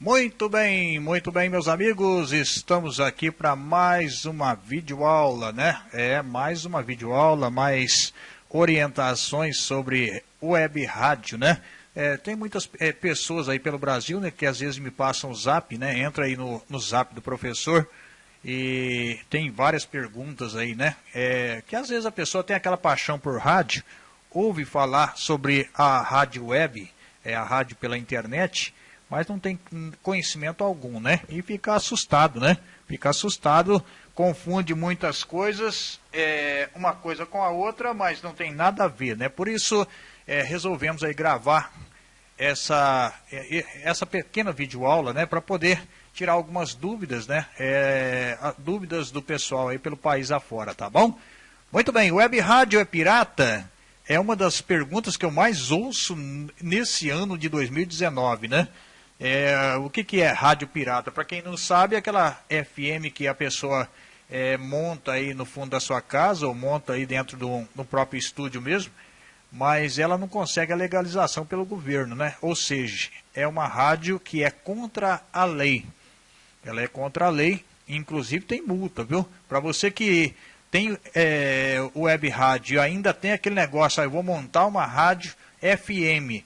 Muito bem, muito bem, meus amigos. Estamos aqui para mais uma videoaula, né? É, mais uma videoaula, mais orientações sobre web rádio, né? É, tem muitas é, pessoas aí pelo Brasil, né, que às vezes me passam o zap, né? Entra aí no, no zap do professor e tem várias perguntas aí, né? É, que às vezes a pessoa tem aquela paixão por rádio, ouve falar sobre a rádio web, é a rádio pela internet, mas não tem conhecimento algum, né? E fica assustado, né? Fica assustado, confunde muitas coisas, é, uma coisa com a outra, mas não tem nada a ver, né? Por isso, é, resolvemos aí gravar essa, é, essa pequena videoaula, né? Para poder tirar algumas dúvidas, né? É, dúvidas do pessoal aí pelo país afora, tá bom? Muito bem, web rádio é pirata? É uma das perguntas que eu mais ouço nesse ano de 2019, né? É, o que, que é rádio pirata? Para quem não sabe, é aquela FM que a pessoa é, monta aí no fundo da sua casa ou monta aí dentro do, próprio estúdio mesmo, mas ela não consegue a legalização pelo governo, né? Ou seja, é uma rádio que é contra a lei. Ela é contra a lei, inclusive tem multa, viu? Para você que tem é, web rádio ainda tem aquele negócio, aí vou montar uma rádio FM,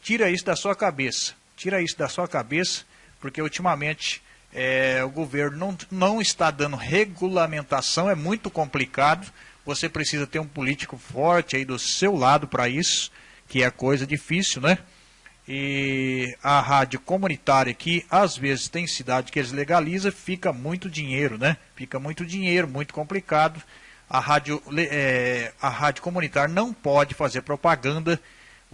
tira isso da sua cabeça Tira isso da sua cabeça, porque ultimamente é, o governo não, não está dando regulamentação, é muito complicado. Você precisa ter um político forte aí do seu lado para isso, que é coisa difícil, né? E a rádio comunitária aqui, às vezes tem cidade que eles legalizam, fica muito dinheiro, né? Fica muito dinheiro, muito complicado. A rádio, é, a rádio comunitária não pode fazer propaganda,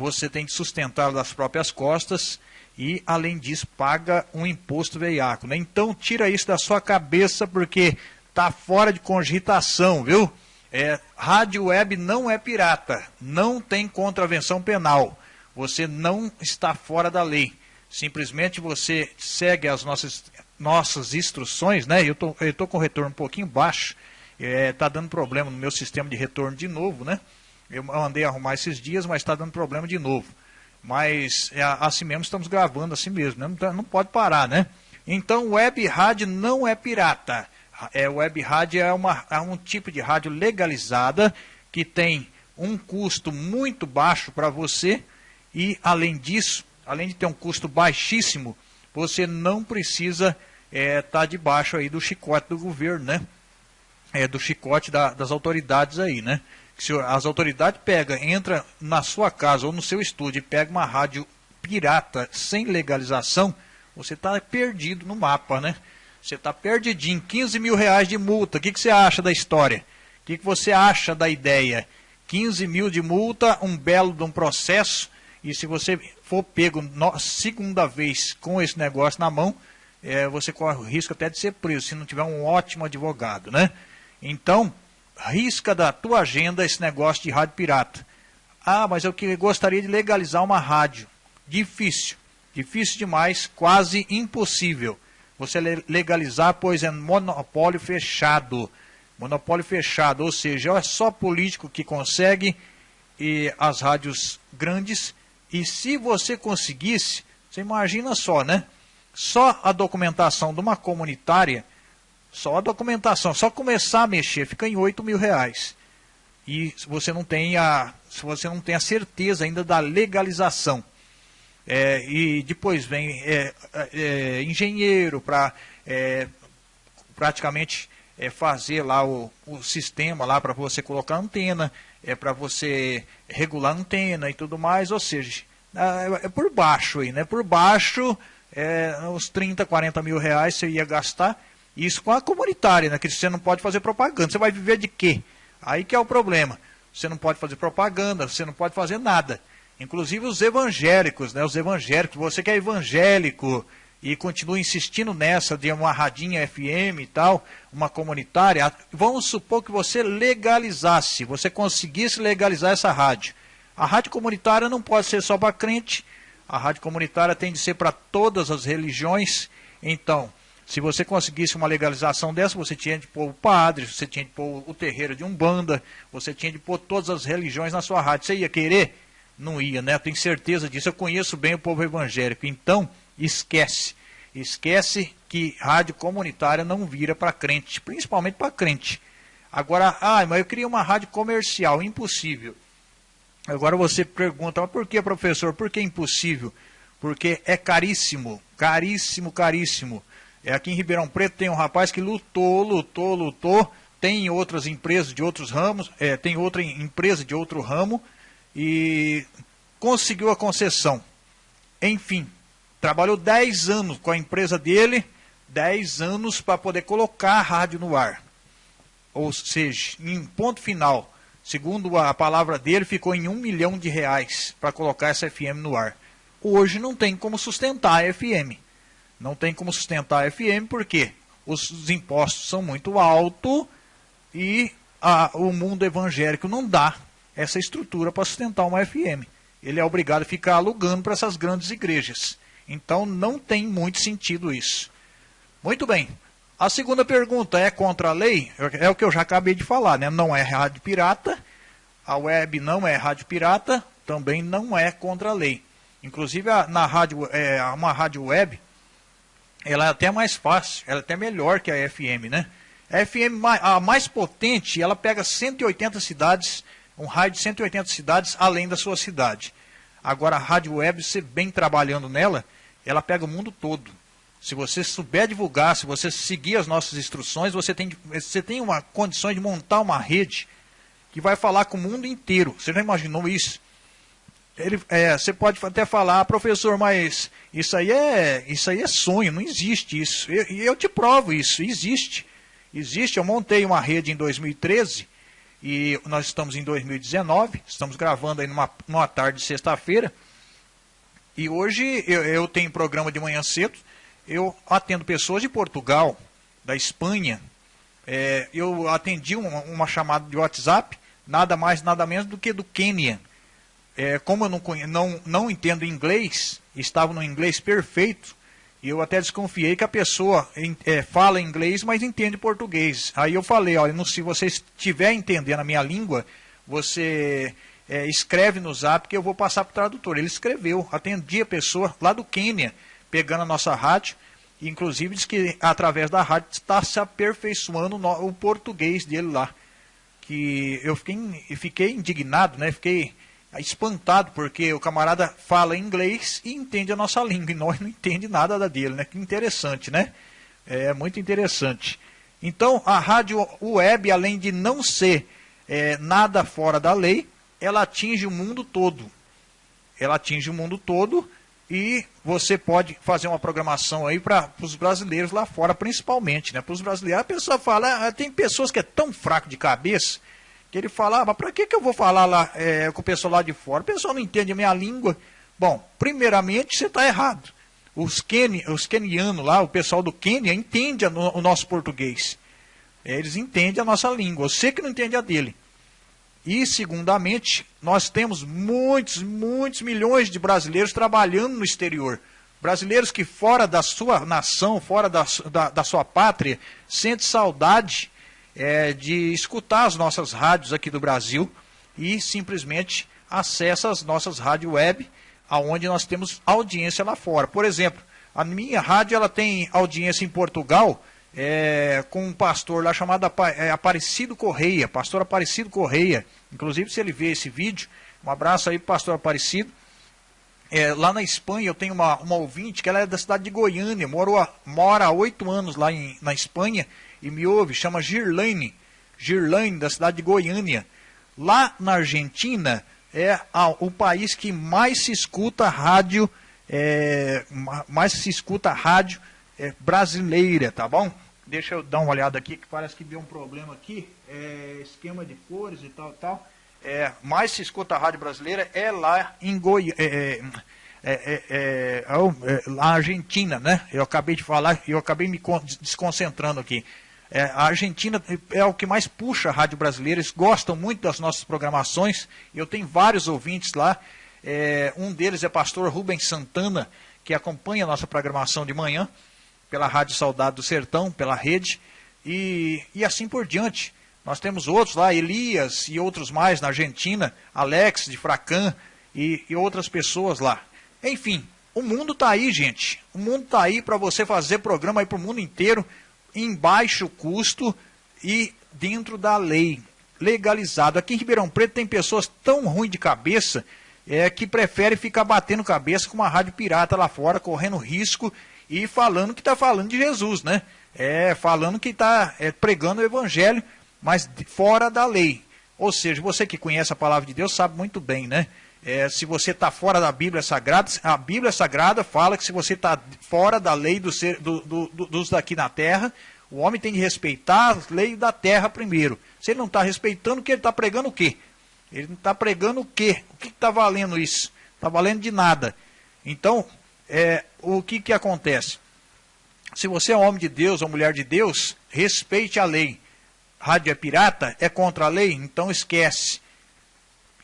você tem que sustentar das próprias costas e, além disso, paga um imposto veiaco. Né? Então, tira isso da sua cabeça, porque está fora de cogitação, viu? É, rádio web não é pirata, não tem contravenção penal. Você não está fora da lei. Simplesmente você segue as nossas, nossas instruções, né? Eu tô, estou com o retorno um pouquinho baixo, está é, tá dando problema no meu sistema de retorno de novo, né? Eu andei arrumar esses dias, mas está dando problema de novo. Mas é, assim mesmo estamos gravando assim mesmo, né? não, tá, não pode parar, né? Então, web rádio não é pirata. É, web rádio é, uma, é um tipo de rádio legalizada que tem um custo muito baixo para você e, além disso, além de ter um custo baixíssimo, você não precisa estar é, tá debaixo aí do chicote do governo, né? É, do chicote da, das autoridades aí, né? Se as autoridades pegam, entra na sua casa ou no seu estúdio e pega uma rádio pirata sem legalização, você está perdido no mapa, né? Você está perdidinho, 15 mil reais de multa. O que, que você acha da história? O que, que você acha da ideia? 15 mil de multa, um belo de um processo, e se você for pego segunda vez com esse negócio na mão, é, você corre o risco até de ser preso, se não tiver um ótimo advogado, né? Então, risca da tua agenda esse negócio de rádio pirata. Ah, mas eu que gostaria de legalizar uma rádio. Difícil. Difícil demais, quase impossível. Você legalizar, pois é monopólio fechado. Monopólio fechado, ou seja, é só político que consegue e as rádios grandes. E se você conseguisse, você imagina só, né? Só a documentação de uma comunitária só a documentação, só começar a mexer, fica em 8 mil reais. E você não tem a, se você não tem a certeza ainda da legalização. É, e depois vem é, é, engenheiro para é, praticamente é, fazer lá o, o sistema lá para você colocar antena, é para você regular antena e tudo mais, ou seja, é, é por baixo aí, né? Por baixo, é, uns 30, 40 mil reais você ia gastar isso com a comunitária, né? Que você não pode fazer propaganda. Você vai viver de quê? Aí que é o problema. Você não pode fazer propaganda, você não pode fazer nada. Inclusive os evangélicos, né? Os evangélicos, você que é evangélico e continua insistindo nessa de uma radinha FM e tal, uma comunitária, vamos supor que você legalizasse, você conseguisse legalizar essa rádio. A rádio comunitária não pode ser só para crente, a rádio comunitária tem de ser para todas as religiões. Então, se você conseguisse uma legalização dessa, você tinha de pôr o padre, você tinha de pôr o terreiro de Umbanda, você tinha de pôr todas as religiões na sua rádio. Você ia querer? Não ia, né? Eu tenho certeza disso. Eu conheço bem o povo evangélico. Então, esquece. Esquece que rádio comunitária não vira para crente, principalmente para crente. Agora, ah, mas eu queria uma rádio comercial, impossível. Agora você pergunta, mas por que, professor? Por que impossível? Porque é caríssimo, caríssimo, caríssimo. É aqui em Ribeirão Preto tem um rapaz que lutou, lutou, lutou. Tem outras empresas de outros ramos, é, tem outra empresa de outro ramo e conseguiu a concessão. Enfim, trabalhou 10 anos com a empresa dele, 10 anos para poder colocar a rádio no ar. Ou seja, em ponto final, segundo a palavra dele, ficou em um milhão de reais para colocar essa FM no ar. Hoje não tem como sustentar a FM. Não tem como sustentar a FM porque os impostos são muito altos e a, o mundo evangélico não dá essa estrutura para sustentar uma FM. Ele é obrigado a ficar alugando para essas grandes igrejas. Então não tem muito sentido isso. Muito bem. A segunda pergunta é contra a lei? É o que eu já acabei de falar, né? Não é rádio pirata. A web não é rádio pirata, também não é contra a lei. Inclusive na rádio, é, uma rádio web, ela é até mais fácil, ela é até melhor que a FM, né? A FM a mais potente, ela pega 180 cidades, um raio de 180 cidades além da sua cidade. Agora a rádio web, você bem trabalhando nela, ela pega o mundo todo. Se você souber divulgar, se você seguir as nossas instruções, você tem, você tem uma condição de montar uma rede que vai falar com o mundo inteiro. Você já imaginou isso? Ele, é, você pode até falar, professor, mas isso aí é, isso aí é sonho, não existe isso. E eu, eu, te provo isso, existe. Existe, eu montei uma rede em 2013 e nós estamos em 2019, estamos gravando aí numa, numa tarde de sexta-feira. E hoje eu, eu tenho programa de manhã cedo, eu atendo pessoas de Portugal, da Espanha. É, eu atendi uma, uma chamada de WhatsApp, nada mais, nada menos do que do Quênia é, como eu não, não, não entendo inglês, estava no inglês perfeito, e eu até desconfiei que a pessoa é, fala inglês, mas entende português. Aí eu falei, olha, se você estiver entendendo a minha língua, você é, escreve no zap que eu vou passar para o tradutor. Ele escreveu, atendi a pessoa lá do Quênia, pegando a nossa rádio, inclusive diz que através da rádio está se aperfeiçoando o português dele lá. Que eu fiquei, fiquei indignado, né? Fiquei espantado, porque o camarada fala inglês e entende a nossa língua, e nós não entende nada da dele, né? Que interessante, né? É muito interessante. Então, a rádio web, além de não ser é, nada fora da lei, ela atinge o mundo todo. Ela atinge o mundo todo e você pode fazer uma programação aí para os brasileiros lá fora, principalmente, né? Para os brasileiros. A pessoa fala, ah, tem pessoas que é tão fraco de cabeça que ele falava, para que, que eu vou falar lá é, com o pessoal lá de fora? O pessoal não entende a minha língua. Bom, primeiramente você está errado. Os, Ken, os kenianos lá, o pessoal do Quênia, entende o nosso português. Eles entendem a nossa língua. Você que não entende a dele. E, segundamente, nós temos muitos, muitos milhões de brasileiros trabalhando no exterior. Brasileiros que fora da sua nação, fora da, da, da sua pátria, sentem saudade é, de escutar as nossas rádios aqui do Brasil e simplesmente acessa as nossas rádios web, aonde nós temos audiência lá fora. Por exemplo, a minha rádio ela tem audiência em Portugal é, com um pastor lá chamado é, Aparecido Correia, pastor Aparecido Correia. Inclusive, se ele vê esse vídeo, um abraço aí para pastor Aparecido. É, lá na Espanha eu tenho uma, uma ouvinte que ela é da cidade de Goiânia, mora, mora há oito anos lá em, na Espanha e me ouve, chama Girlaine, Girlaine, da cidade de Goiânia. Lá na Argentina é a, o país que mais se escuta rádio, é, mais se escuta rádio é, brasileira, tá bom? Deixa eu dar uma olhada aqui, que parece que deu um problema aqui. É, esquema de cores e tal, tal. É, mais se escuta a rádio brasileira é lá em Goiânia. É, é, é, é, é, a Argentina, né? Eu acabei de falar, eu acabei me desconcentrando aqui. É, a Argentina é o que mais puxa a rádio brasileira, eles gostam muito das nossas programações. Eu tenho vários ouvintes lá. É, um deles é pastor Rubens Santana, que acompanha a nossa programação de manhã, pela Rádio Saudade do Sertão, pela rede, e, e assim por diante. Nós temos outros lá, Elias e outros mais na Argentina, Alex de Fracan e, e outras pessoas lá. Enfim, o mundo está aí, gente. O mundo está aí para você fazer programa para o mundo inteiro em baixo custo e dentro da lei, legalizado. Aqui em Ribeirão Preto tem pessoas tão ruins de cabeça é, que preferem ficar batendo cabeça com uma rádio pirata lá fora, correndo risco e falando que está falando de Jesus, né? É, falando que está é, pregando o evangelho, mas fora da lei. Ou seja, você que conhece a palavra de Deus sabe muito bem, né? É, se você está fora da Bíblia Sagrada, a Bíblia Sagrada fala que se você está fora da lei do ser, do, do, do, dos daqui na terra, o homem tem de respeitar as leis da terra primeiro. Se ele não está respeitando, o que ele está pregando o quê? Ele não está pregando o quê? O que está valendo isso? Está valendo de nada. Então, é, o que, que acontece? Se você é homem de Deus ou mulher de Deus, respeite a lei. Rádio é pirata, é contra a lei, então esquece.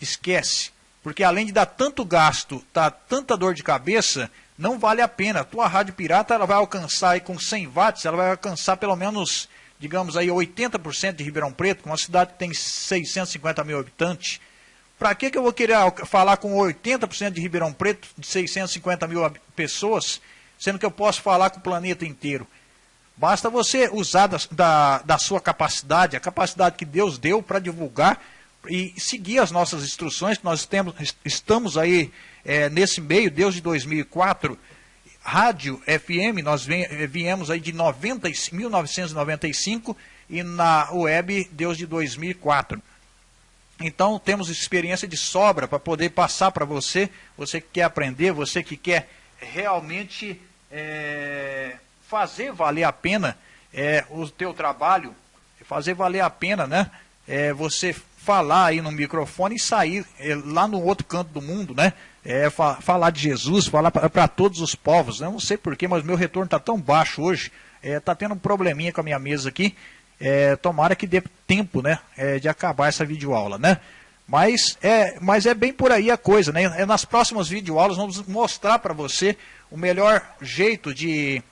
Esquece. Porque além de dar tanto gasto, tá, tanta dor de cabeça, não vale a pena. A tua rádio pirata ela vai alcançar aí com 100 watts, ela vai alcançar pelo menos, digamos aí, 80% de Ribeirão Preto, uma cidade que tem 650 mil habitantes. Para que, que eu vou querer falar com 80% de Ribeirão Preto, de 650 mil pessoas, sendo que eu posso falar com o planeta inteiro? Basta você usar da, da, da sua capacidade, a capacidade que Deus deu para divulgar e seguir as nossas instruções, nós temos, estamos aí é, nesse meio, desde 2004, rádio FM, nós eh, viemos aí de 90, 1995 e na web desde 2004. Então temos experiência de sobra para poder passar para você, você que quer aprender, você que quer realmente é, fazer valer a pena é, o teu trabalho, fazer valer a pena, né? É, você falar aí no microfone e sair é, lá no outro canto do mundo, né? É, fa falar de Jesus, falar para todos os povos. Eu não sei porquê, mas meu retorno está tão baixo hoje. Está é, tendo um probleminha com a minha mesa aqui. É, tomara que dê tempo né, é, de acabar essa videoaula, né? Mas é, mas é bem por aí a coisa, né? É, nas próximas videoaulas vamos mostrar para você o melhor jeito de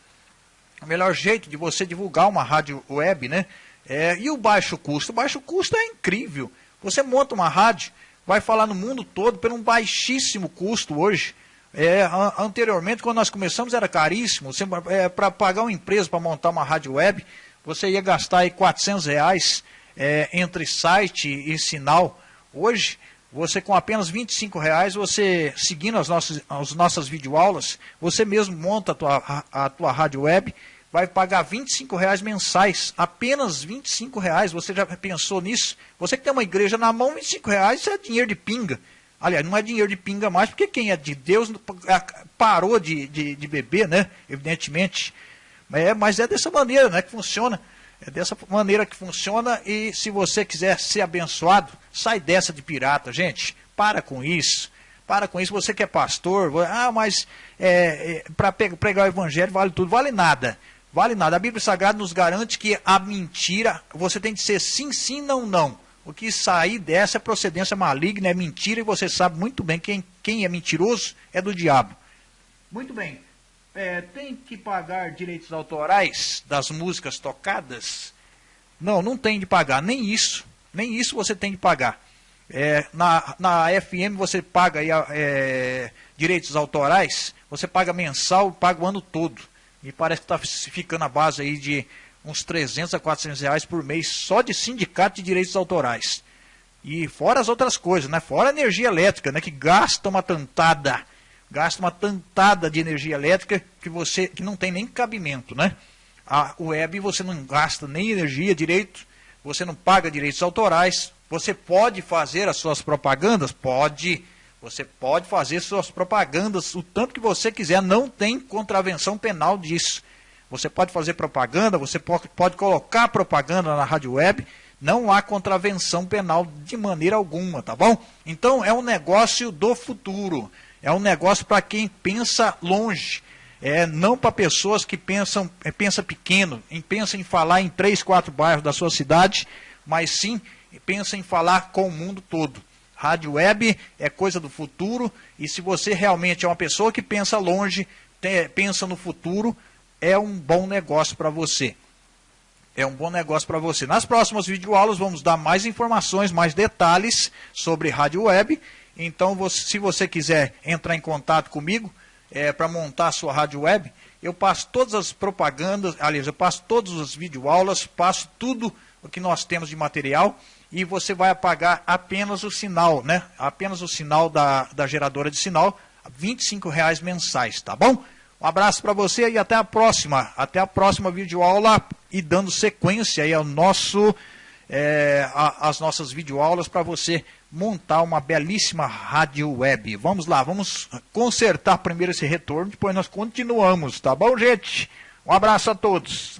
o melhor jeito de você divulgar uma rádio web, né? É, e o baixo custo? O baixo custo é incrível. Você monta uma rádio, vai falar no mundo todo por um baixíssimo custo hoje. É, anteriormente, quando nós começamos, era caríssimo. É, para pagar uma empresa para montar uma rádio web, você ia gastar aí 400 reais é, entre site e sinal. Hoje, você com apenas 25 reais, você seguindo as nossas, as nossas videoaulas, você mesmo monta a tua, a, a tua rádio web vai pagar 25 reais mensais, apenas 25 reais. Você já pensou nisso? Você que tem uma igreja na mão, 25 reais é dinheiro de pinga. Aliás, não é dinheiro de pinga mais, porque quem é de Deus parou de, de, de beber, né? Evidentemente. É, mas é dessa maneira né, que funciona. É dessa maneira que funciona. E se você quiser ser abençoado, sai dessa de pirata, gente. Para com isso. Para com isso. Você que é pastor, ah, mas é, é, para pregar o evangelho vale tudo. Vale nada vale nada. A Bíblia Sagrada nos garante que a mentira, você tem de ser sim, sim, não, não. O que sair dessa é procedência maligna, é mentira, e você sabe muito bem quem, quem é mentiroso é do diabo. Muito bem. É, tem que pagar direitos autorais das músicas tocadas? Não, não tem de pagar, nem isso. Nem isso você tem de pagar. É, na, na FM você paga aí, é, direitos autorais, você paga mensal, paga o ano todo. E parece que está ficando a base aí de uns 300 a 400 reais por mês só de sindicato de direitos autorais. E fora as outras coisas, né? Fora a energia elétrica, né? Que gasta uma tantada, gasta uma tantada de energia elétrica que você que não tem nem cabimento, né? A web você não gasta nem energia direito, você não paga direitos autorais, você pode fazer as suas propagandas? Pode você pode fazer suas propagandas o tanto que você quiser, não tem contravenção penal disso. Você pode fazer propaganda, você pode, colocar propaganda na rádio web, não há contravenção penal de maneira alguma, tá bom? Então é um negócio do futuro, é um negócio para quem pensa longe, é não para pessoas que pensam é, pensa pequeno, em, pensa em falar em três, quatro bairros da sua cidade, mas sim pensa em falar com o mundo todo. Rádio web é coisa do futuro e se você realmente é uma pessoa que pensa longe, pensa no futuro, é um bom negócio para você. É um bom negócio para você. Nas próximas videoaulas vamos dar mais informações, mais detalhes sobre rádio web. Então, você, se você quiser entrar em contato comigo, é, para montar a sua rádio web, eu passo todas as propagandas, aliás, eu passo todas as videoaulas, passo tudo o que nós temos de material e você vai apagar apenas o sinal, né? Apenas o sinal da, da geradora de sinal, R$ reais mensais, tá bom? Um abraço para você e até a próxima. Até a próxima videoaula e dando sequência aí ao nosso, é, a, as nossas videoaulas para você montar uma belíssima rádio web. Vamos lá, vamos consertar primeiro esse retorno, depois nós continuamos, tá bom, gente? Um abraço a todos.